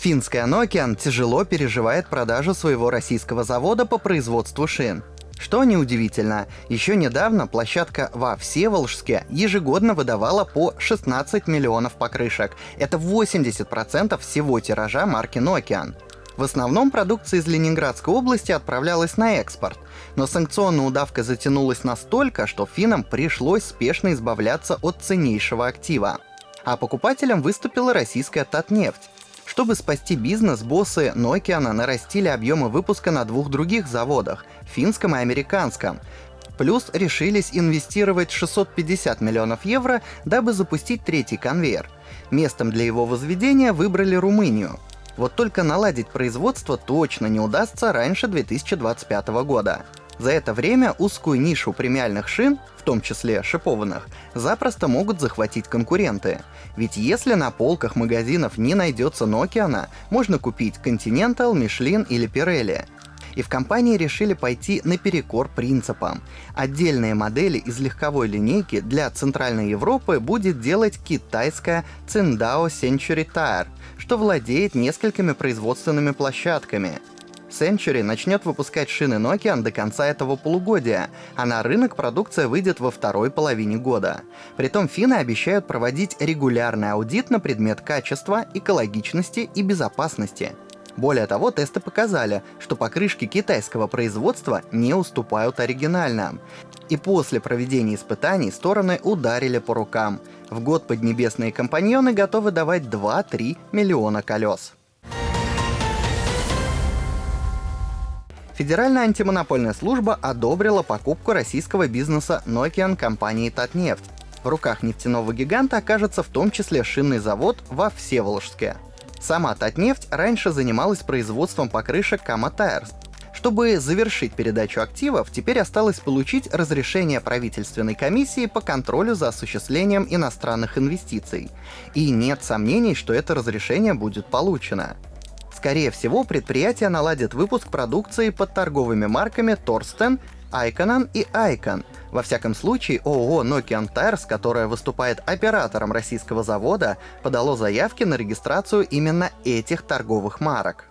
Финская Nokian тяжело переживает продажу своего российского завода по производству шин. Что неудивительно, еще недавно площадка во Всеволжске ежегодно выдавала по 16 миллионов покрышек. Это 80% всего тиража марки Nokian. В основном продукция из Ленинградской области отправлялась на экспорт, но санкционная удавка затянулась настолько, что финнам пришлось спешно избавляться от ценнейшего актива. А покупателем выступила российская Татнефть. Чтобы спасти бизнес, боссы Nokia нарастили объемы выпуска на двух других заводах — финском и американском. Плюс решились инвестировать 650 миллионов евро, дабы запустить третий конвейер. Местом для его возведения выбрали Румынию. Вот только наладить производство точно не удастся раньше 2025 года. За это время узкую нишу премиальных шин, в том числе шипованных, запросто могут захватить конкуренты. Ведь если на полках магазинов не найдется Nokia, можно купить Continental, Michelin или Pirelli. И в компании решили пойти наперекор принципам. Отдельные модели из легковой линейки для Центральной Европы будет делать китайская Tsingtao Century Tire, что владеет несколькими производственными площадками. Century начнет выпускать шины Nokia до конца этого полугодия, а на рынок продукция выйдет во второй половине года. Притом финны обещают проводить регулярный аудит на предмет качества, экологичности и безопасности. Более того, тесты показали, что покрышки китайского производства не уступают оригинальным. И после проведения испытаний стороны ударили по рукам. В год поднебесные компаньоны готовы давать 2-3 миллиона колес. Федеральная антимонопольная служба одобрила покупку российского бизнеса Nokian компании Татнефть. В руках нефтяного гиганта окажется в том числе шинный завод во Всеволожске. Сама Татнефть раньше занималась производством покрышек Kama Tires. Чтобы завершить передачу активов, теперь осталось получить разрешение правительственной комиссии по контролю за осуществлением иностранных инвестиций. И нет сомнений, что это разрешение будет получено. Скорее всего, предприятие наладит выпуск продукции под торговыми марками Торстен, Айконан и Айкон. Во всяком случае, ООО Nokian Tires, которая выступает оператором российского завода, подало заявки на регистрацию именно этих торговых марок.